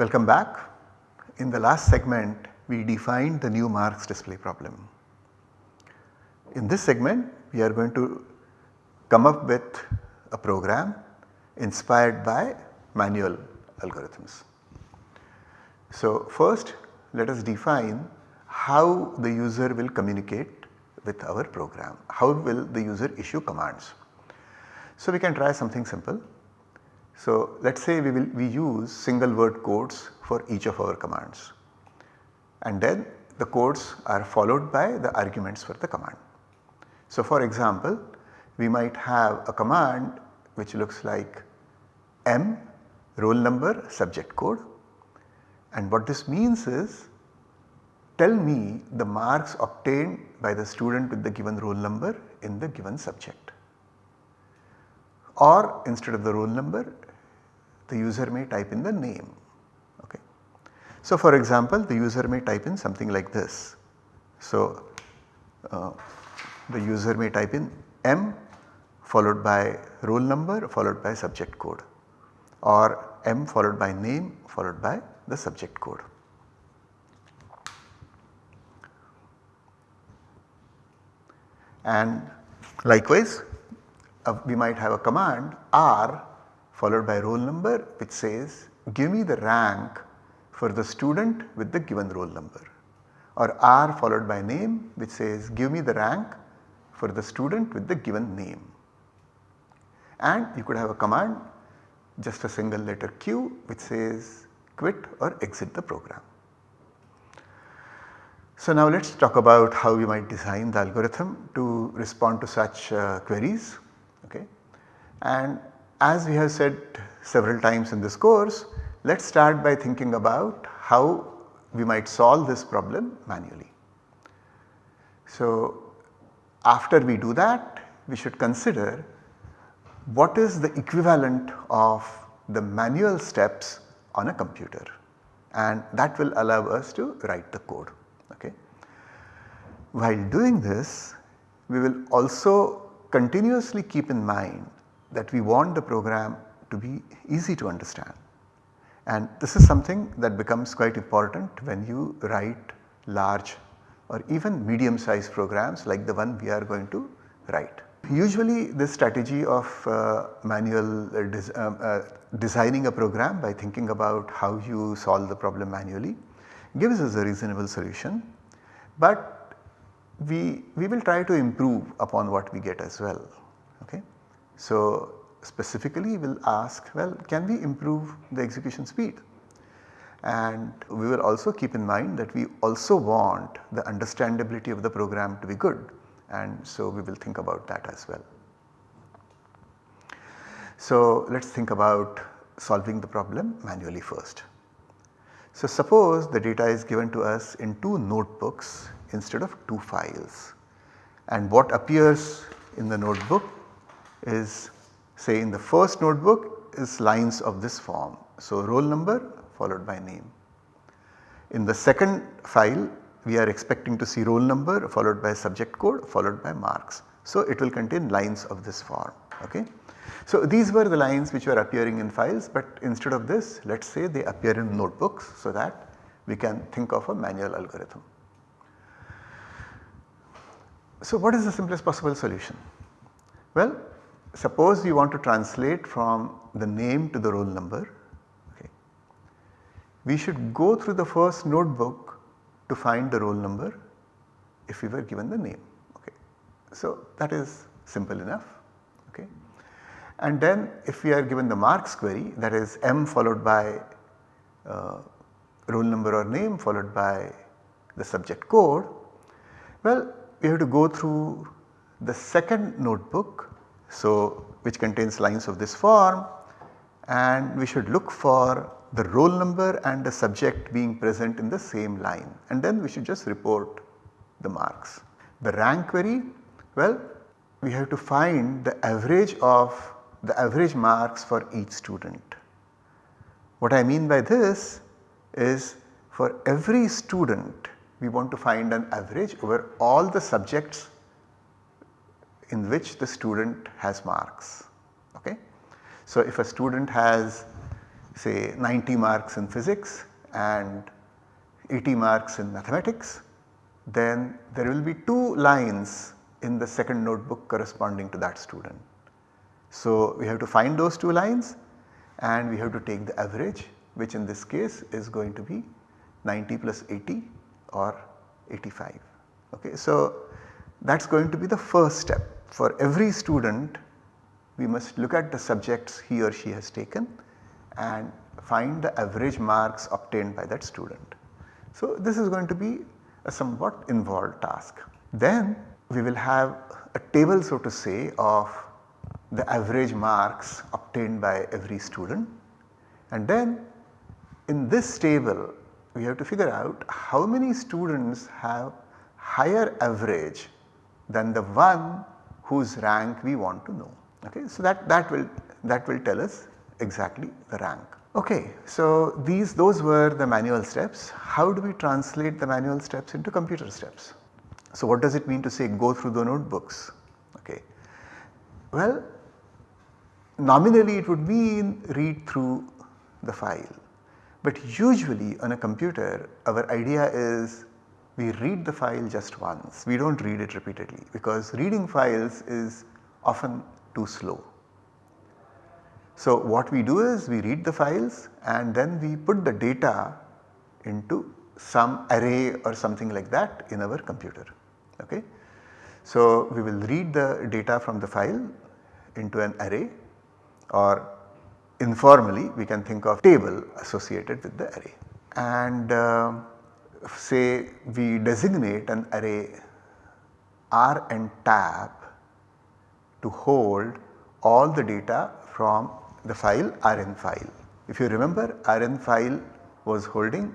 Welcome back. In the last segment we defined the new marks display problem. In this segment we are going to come up with a program inspired by manual algorithms. So first let us define how the user will communicate with our program, how will the user issue commands. So we can try something simple. So let us say we will we use single word codes for each of our commands and then the codes are followed by the arguments for the command. So for example we might have a command which looks like M roll number subject code and what this means is tell me the marks obtained by the student with the given roll number in the given subject. Or instead of the roll number the user may type in the name. Okay. So for example the user may type in something like this. So uh, the user may type in M followed by roll number followed by subject code or M followed by name followed by the subject code. And likewise uh, we might have a command R followed by roll number which says give me the rank for the student with the given roll number or R followed by name which says give me the rank for the student with the given name. And you could have a command just a single letter Q which says quit or exit the program. So now let us talk about how we might design the algorithm to respond to such uh, queries. Okay. And as we have said several times in this course, let us start by thinking about how we might solve this problem manually. So after we do that, we should consider what is the equivalent of the manual steps on a computer and that will allow us to write the code. Okay. While doing this we will also continuously keep in mind that we want the program to be easy to understand and this is something that becomes quite important when you write large or even medium sized programs like the one we are going to write. Usually this strategy of uh, manual uh, des uh, uh, designing a program by thinking about how you solve the problem manually gives us a reasonable solution, but we, we will try to improve upon what we get as well. Okay. So specifically we will ask well can we improve the execution speed and we will also keep in mind that we also want the understandability of the program to be good and so we will think about that as well. So let us think about solving the problem manually first. So suppose the data is given to us in two notebooks instead of two files and what appears in the notebook is say in the first notebook is lines of this form. So roll number followed by name. In the second file we are expecting to see roll number followed by subject code followed by marks. So it will contain lines of this form. Okay. So these were the lines which were appearing in files but instead of this let us say they appear in notebooks so that we can think of a manual algorithm. So what is the simplest possible solution? Well suppose you want to translate from the name to the roll number okay. We should go through the first notebook to find the roll number if we were given the name. Okay. So that is simple enough. Okay. And then if we are given the marks query that is m followed by uh, roll number or name followed by the subject code, well we have to go through the second notebook so which contains lines of this form and we should look for the roll number and the subject being present in the same line and then we should just report the marks. The rank query well we have to find the average of the average marks for each student. What I mean by this is for every student we want to find an average over all the subjects in which the student has marks. Okay? So if a student has say 90 marks in physics and 80 marks in mathematics, then there will be 2 lines in the second notebook corresponding to that student. So, we have to find those 2 lines and we have to take the average which in this case is going to be 90 plus 80 or 85. Okay. So, that is going to be the first step for every student we must look at the subjects he or she has taken and find the average marks obtained by that student. So, this is going to be a somewhat involved task. Then we will have a table so to say of the average marks obtained by every student and then in this table we have to figure out how many students have higher average than the one whose rank we want to know. Okay. So, that, that will that will tell us exactly the rank. Okay, so these those were the manual steps. How do we translate the manual steps into computer steps? So what does it mean to say go through the notebooks? Okay. Well, nominally it would mean read through the file. But usually on a computer our idea is we read the file just once, we do not read it repeatedly because reading files is often too slow. So what we do is we read the files and then we put the data into some array or something like that in our computer. Okay. So we will read the data from the file into an array or informally we can think of table associated with the array. And uh, say we designate an array R and tab to hold all the data from the file Rn file. If you remember Rn file was holding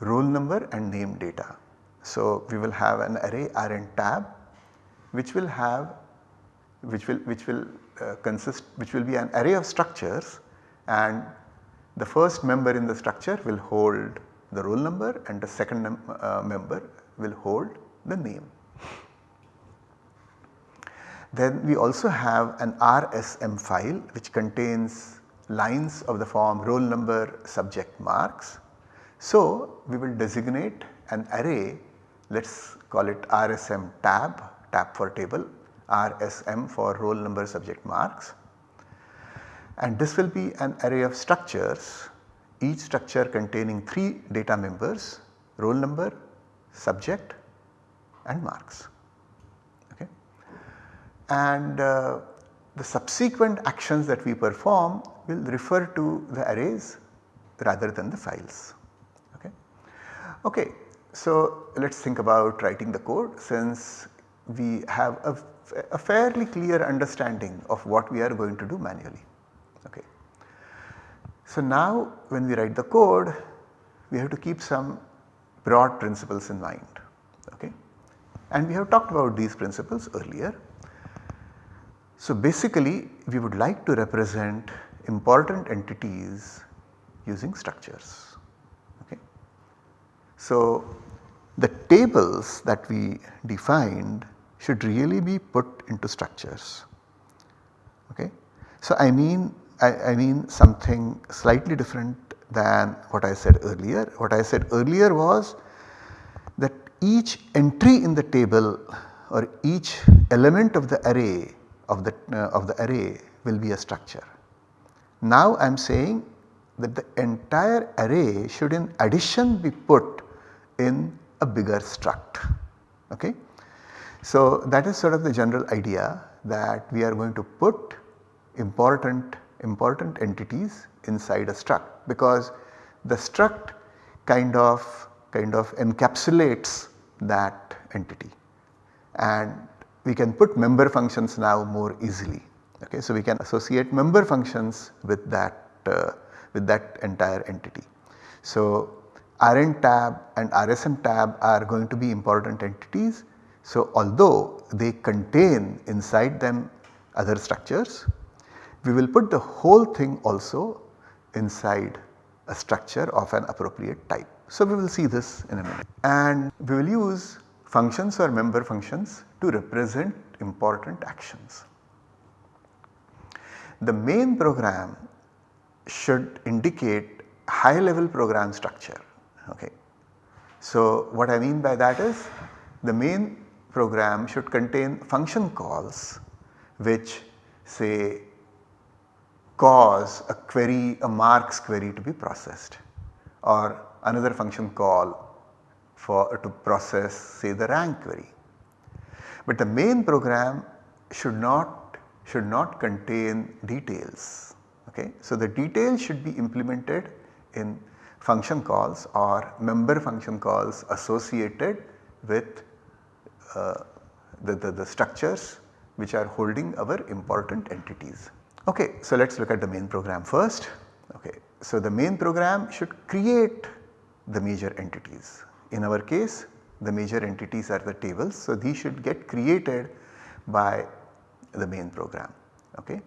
roll number and name data. So, we will have an array Rn tab which will have which will which will uh, consist which will be an array of structures and the first member in the structure will hold the roll number and the second uh, member will hold the name. Then we also have an RSM file which contains lines of the form roll number subject marks. So, we will designate an array let us call it RSM tab, tab for table, RSM for roll number subject marks and this will be an array of structures each structure containing 3 data members roll number, subject and marks Okay. and uh, the subsequent actions that we perform will refer to the arrays rather than the files. Okay. okay. So, let us think about writing the code since we have a, a fairly clear understanding of what we are going to do manually. Okay. So, now when we write the code we have to keep some broad principles in mind okay. and we have talked about these principles earlier. So basically we would like to represent important entities using structures. Okay. So the tables that we defined should really be put into structures. Okay. So I mean I, I mean something slightly different than what I said earlier. What I said earlier was that each entry in the table or each element of the array of the, uh, of the array will be a structure. Now I am saying that the entire array should in addition be put in a bigger struct. Okay? So that is sort of the general idea that we are going to put important important entities inside a struct because the struct kind of kind of encapsulates that entity and we can put member functions now more easily. Okay, so we can associate member functions with that uh, with that entire entity. So Rn tab and RSM tab are going to be important entities. So although they contain inside them other structures, we will put the whole thing also inside a structure of an appropriate type. So we will see this in a minute and we will use functions or member functions to represent important actions. The main program should indicate high level program structure. Okay. So, what I mean by that is the main program should contain function calls which say cause a query a marks query to be processed or another function call for to process say the rank query. But the main program should not should not contain details okay. So the details should be implemented in function calls or member function calls associated with uh, the, the, the structures which are holding our important entities. Okay, so let us look at the main program first. Okay, so the main program should create the major entities. In our case the major entities are the tables. So these should get created by the main program. Okay.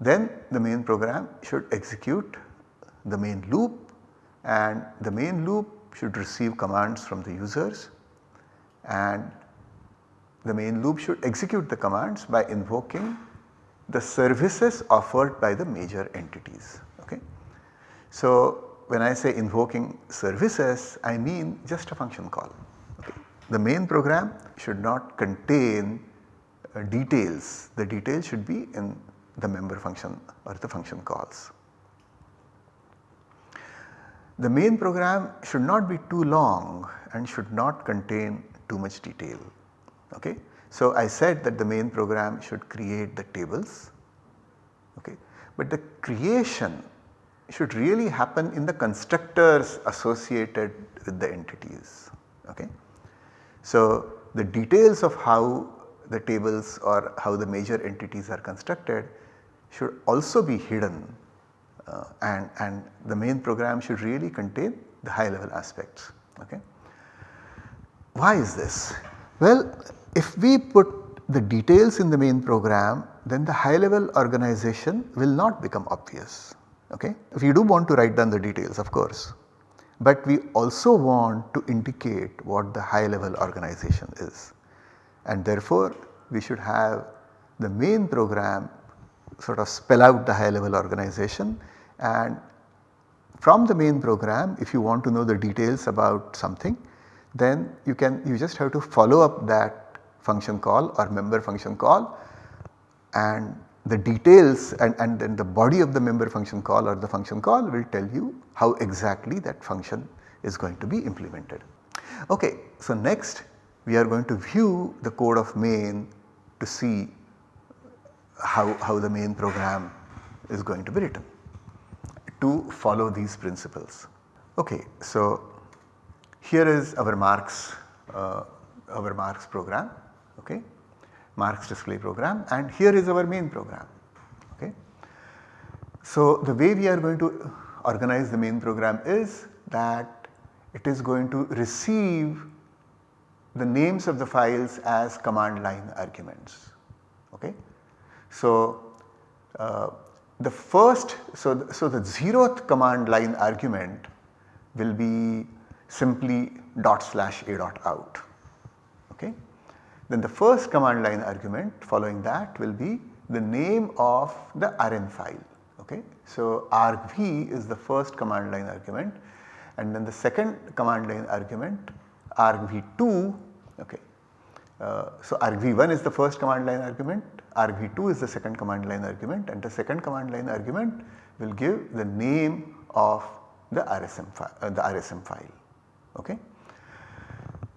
Then the main program should execute the main loop and the main loop should receive commands from the users and the main loop should execute the commands by invoking the services offered by the major entities. Okay. So, when I say invoking services I mean just a function call. Okay. The main program should not contain uh, details, the details should be in the member function or the function calls. The main program should not be too long and should not contain too much detail. Okay. So, I said that the main program should create the tables, okay. but the creation should really happen in the constructors associated with the entities. Okay. So, the details of how the tables or how the major entities are constructed should also be hidden uh, and, and the main program should really contain the high level aspects. Okay. Why is this? Well, if we put the details in the main program then the high level organization will not become obvious. Okay? We do want to write down the details of course, but we also want to indicate what the high level organization is and therefore we should have the main program sort of spell out the high level organization and from the main program if you want to know the details about something then you can you just have to follow up that function call or member function call and the details and, and then the body of the member function call or the function call will tell you how exactly that function is going to be implemented. Okay, so next we are going to view the code of main to see how, how the main program is going to be written to follow these principles. Okay, so here is our marks, uh, our marks program, okay, marks display program and here is our main program. Okay. So the way we are going to organize the main program is that it is going to receive the names of the files as command line arguments. Okay. So, uh, the first, so, the, so the zeroth command line argument will be simply dot slash a dot out. Then the first command line argument following that will be the name of the RN file. Okay. So argv is the first command line argument and then the second command line argument argv2 okay. Uh, so argv1 is the first command line argument, argv2 is the second command line argument and the second command line argument will give the name of the RSM, file, uh, the RSM file. Okay.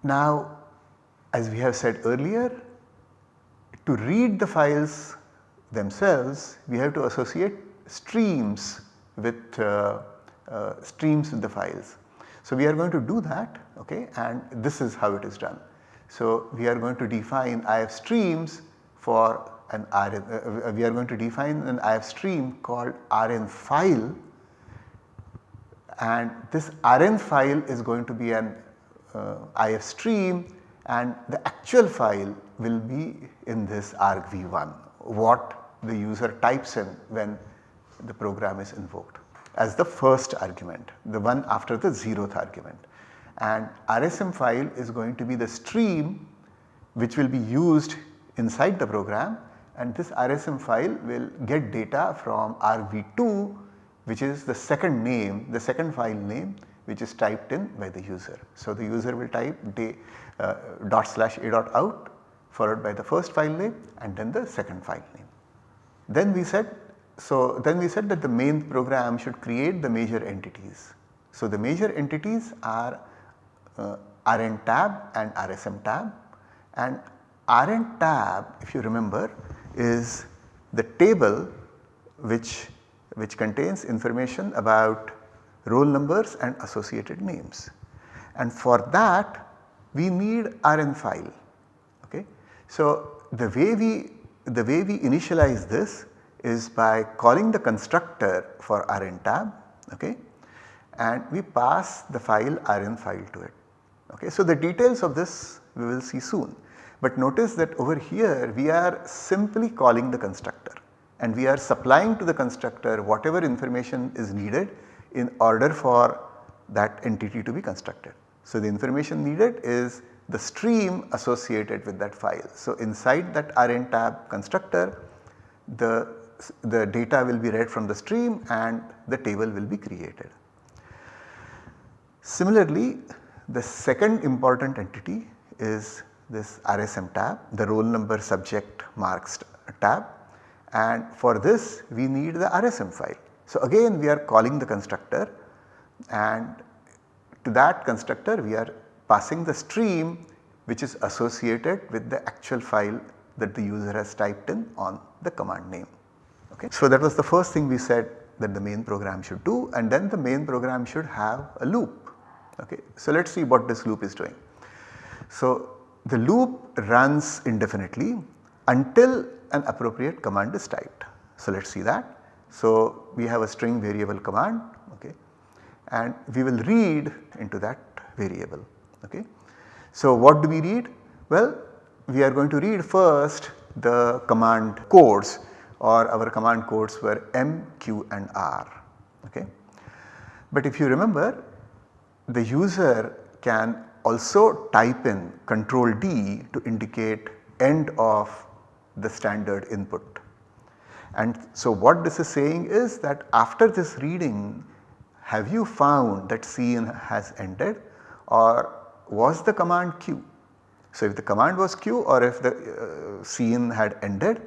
Now as we have said earlier to read the files themselves we have to associate streams with uh, uh, streams with the files. So we are going to do that okay and this is how it is done. So we are going to define IF streams for an RN, uh, uh, we are going to define an IF stream called RN file and this RN file is going to be an uh, IF stream and the actual file will be in this argv1 what the user types in when the program is invoked as the first argument the one after the zeroth argument. And RSM file is going to be the stream which will be used inside the program. And this RSM file will get data from argv2 which is the second name, the second file name which is typed in by the user. So, the user will type day, uh, dot slash a dot out followed by the first file name and then the second file name. Then we said, so then we said that the main program should create the major entities. So, the major entities are uh, RN tab and RSM tab and RN tab if you remember is the table which, which contains information about roll numbers and associated names. And for that we need RN file. Okay. So, the way we the way we initialize this is by calling the constructor for RN tab okay, and we pass the file RN file to it. Okay. So, the details of this we will see soon, but notice that over here we are simply calling the constructor and we are supplying to the constructor whatever information is needed in order for that entity to be constructed. So, the information needed is the stream associated with that file. So, inside that RN tab constructor the, the data will be read from the stream and the table will be created. Similarly, the second important entity is this RSM tab, the roll number subject marks tab and for this we need the RSM file. So again we are calling the constructor and to that constructor we are passing the stream which is associated with the actual file that the user has typed in on the command name. Okay. So that was the first thing we said that the main program should do and then the main program should have a loop. Okay. So let us see what this loop is doing. So the loop runs indefinitely until an appropriate command is typed. So let us see that. So we have a string variable command okay and we will read into that variable okay. So what do we read? Well we are going to read first the command codes or our command codes were M, Q and R okay. But if you remember the user can also type in control D to indicate end of the standard input and so what this is saying is that after this reading have you found that cin has ended or was the command Q? So if the command was Q or if the uh, had ended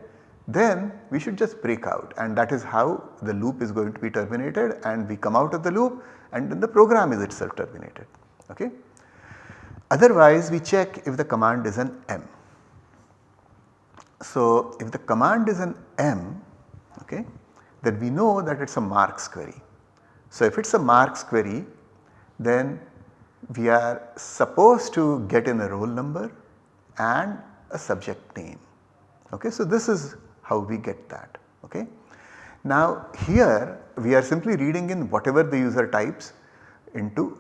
then we should just break out and that is how the loop is going to be terminated and we come out of the loop and then the program is itself terminated. Okay. Otherwise we check if the command is an M. So if the command is an M okay, then we know that it is a marks query. So if it is a marks query then we are supposed to get in a roll number and a subject name. Okay. So this is how we get that. Okay. Now here we are simply reading in whatever the user types into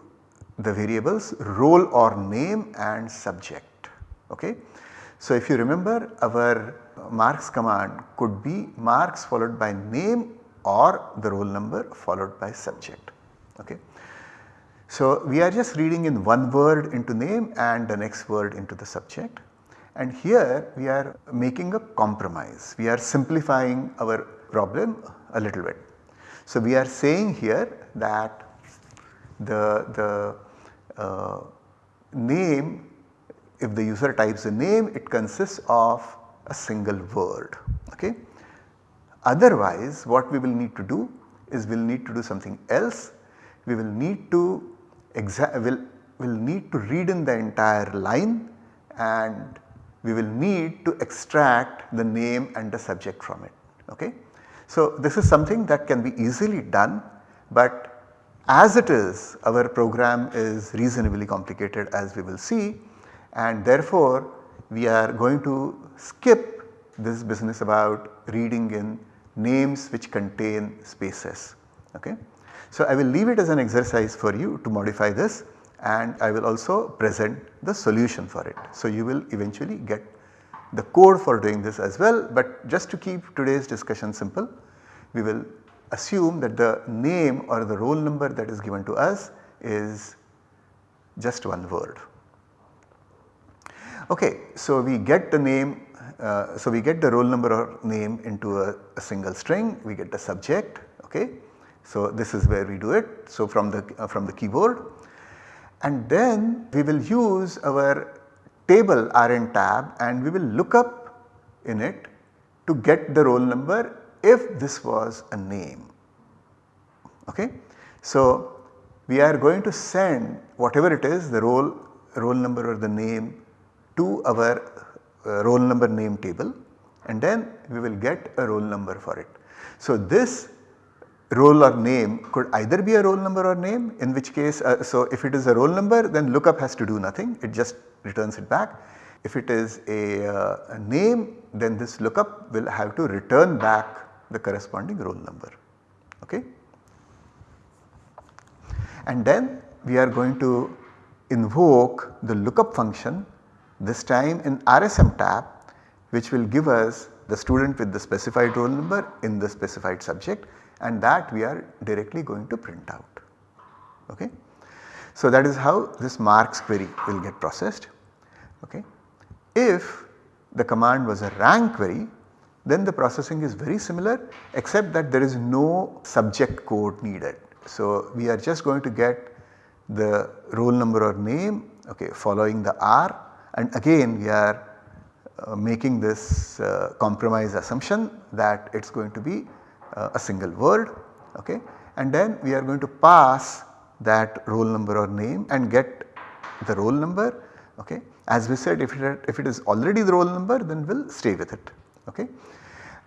the variables roll or name and subject. Okay. So if you remember our marks command could be marks followed by name or the roll number followed by subject. Okay. So we are just reading in one word into name and the next word into the subject and here we are making a compromise. We are simplifying our problem a little bit. So we are saying here that the, the uh, name if the user types a name it consists of a single word okay. Otherwise what we will need to do is we will need to do something else. We will need to will will need to read in the entire line and we will need to extract the name and the subject from it okay. So this is something that can be easily done but as it is our program is reasonably complicated as we will see and therefore we are going to skip this business about reading in names which contain spaces. Okay. So, I will leave it as an exercise for you to modify this and I will also present the solution for it. So, you will eventually get the code for doing this as well, but just to keep today's discussion simple, we will assume that the name or the roll number that is given to us is just one word. Okay, so we get the name, uh, so we get the roll number or name into a, a, single string, we get the subject, okay. So this is where we do it. So from the, uh, from the keyboard and then we will use our table RN tab and we will look up in it to get the roll number if this was a name. Okay. So we are going to send whatever it is the roll, roll number or the name to our uh, roll number name table and then we will get a roll number for it. So this roll or name could either be a roll number or name in which case uh, so if it is a roll number then lookup has to do nothing it just returns it back. If it is a, uh, a name then this lookup will have to return back the corresponding roll number. Okay. And then we are going to invoke the lookup function this time in RSM tab which will give us the student with the specified roll number in the specified subject and that we are directly going to print out. Okay. So that is how this marks query will get processed. Okay. If the command was a rank query then the processing is very similar except that there is no subject code needed. So we are just going to get the roll number or name okay, following the R and again we are uh, making this uh, compromise assumption that it is going to be uh, a single word okay and then we are going to pass that roll number or name and get the roll number okay. As we said if it, if it is already the roll number then we will stay with it okay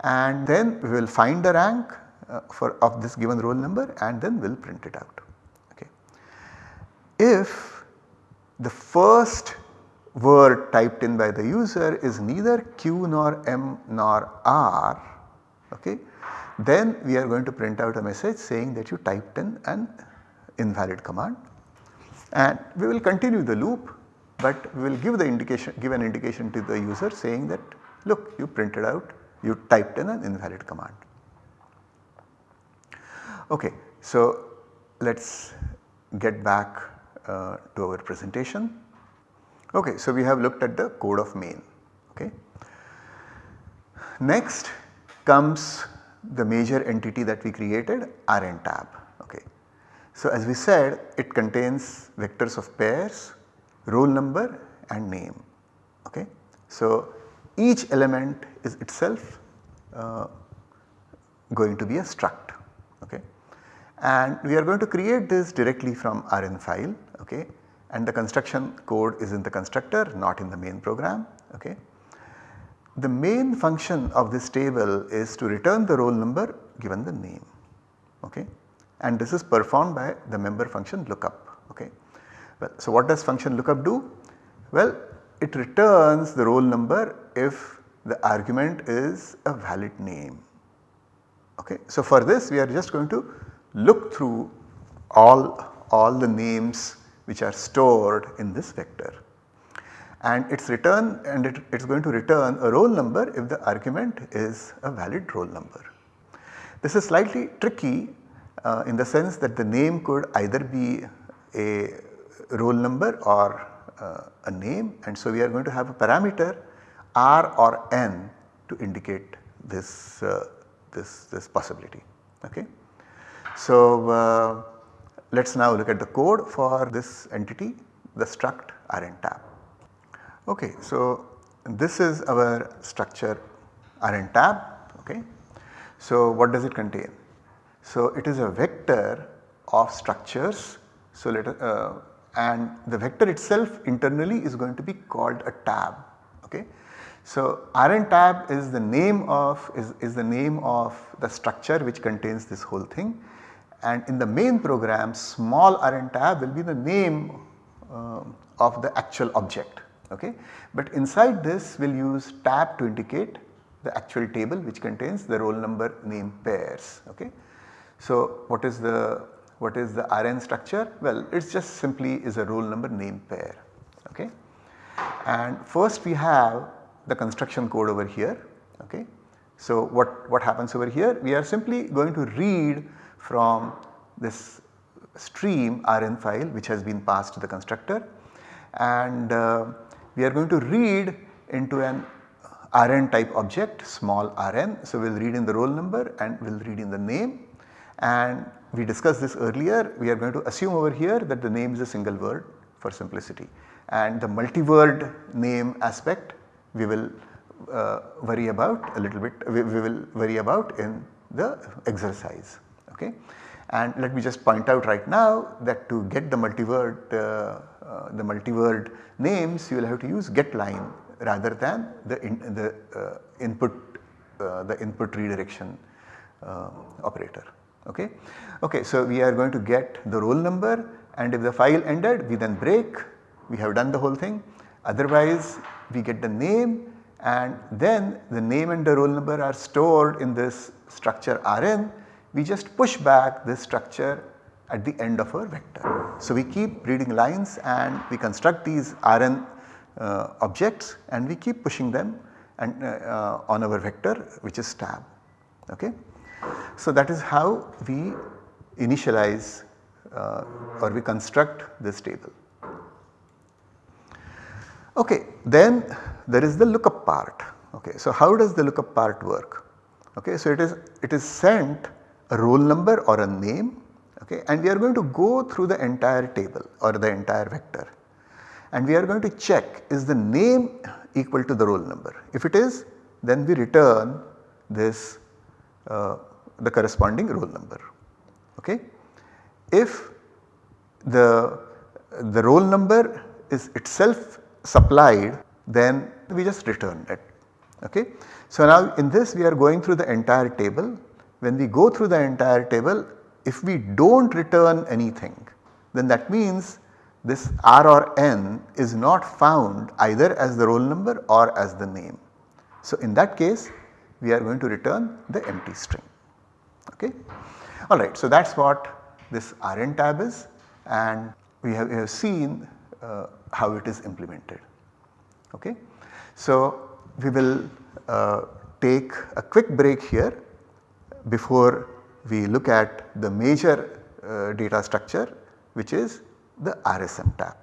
and then we will find the rank uh, for of this given roll number and then we will print it out okay. If the first word typed in by the user is neither Q nor M nor R okay then we are going to print out a message saying that you typed in an invalid command and we will continue the loop but we will give the indication give an indication to the user saying that look you printed out you typed in an invalid command. Okay, so let us get back uh, to our presentation. Okay, so we have looked at the code of main. Okay. Next comes the major entity that we created Rn tab. Okay. So as we said it contains vectors of pairs, roll number and name. Okay. So each element is itself uh, going to be a struct. Okay. And we are going to create this directly from Rn file okay, and the construction code is in the constructor not in the main program. Okay. The main function of this table is to return the roll number given the name okay and this is performed by the member function lookup okay. Well, so what does function lookup do? Well it returns the roll number if the argument is a valid name okay. So for this we are just going to look through all, all the names which are stored in this vector and its return and it is going to return a roll number if the argument is a valid roll number. This is slightly tricky uh, in the sense that the name could either be a roll number or uh, a name and so we are going to have a parameter r or n to indicate this, uh, this, this possibility. Okay. So uh, let us now look at the code for this entity the struct Rn tab. Okay, so this is our structure Rn tab. Okay. So what does it contain? So it is a vector of structures. So let uh, and the vector itself internally is going to be called a tab. Okay. So Rn tab is the name of is, is the name of the structure which contains this whole thing and in the main program small Rn tab will be the name uh, of the actual object okay. But inside this we will use tab to indicate the actual table which contains the roll number name pairs okay. So what is the what is the Rn structure? Well it is just simply is a roll number name pair okay. And first we have the construction code over here okay. So what, what happens over here? We are simply going to read from this stream Rn file which has been passed to the constructor. And uh, we are going to read into an Rn type object small rn. So we will read in the roll number and we will read in the name. And we discussed this earlier. We are going to assume over here that the name is a single word for simplicity. And the multi-word name aspect we will uh, worry about a little bit we, we, will worry about in the exercise okay. And let me just point out right now that to get the multi-word uh, uh, the multi-word names you will have to use get line rather than the, in, the uh, input uh, the input redirection uh, operator okay. Okay so we are going to get the roll number and if the file ended we then break we have done the whole thing otherwise we get the name and then the name and the roll number are stored in this structure Rn we just push back this structure at the end of our vector. So we keep reading lines and we construct these Rn uh, objects and we keep pushing them and uh, uh, on our vector which is tab okay. So that is how we initialize uh, or we construct this table. Okay, then there is the lookup part. Okay, so how does the lookup part work? Okay, so it is it is sent a roll number or a name okay, and we are going to go through the entire table or the entire vector and we are going to check is the name equal to the roll number. If it is then we return this uh, the corresponding roll number. Okay. If the, the roll number is itself supplied then we just return it. Okay. So now in this we are going through the entire table. When we go through the entire table if we do not return anything then that means this R or N is not found either as the roll number or as the name. So in that case we are going to return the empty string okay. Alright so that is what this Rn tab is and we have, we have seen uh, how it is implemented okay. So we will uh, take a quick break here before we look at the major uh, data structure which is the RSM tab.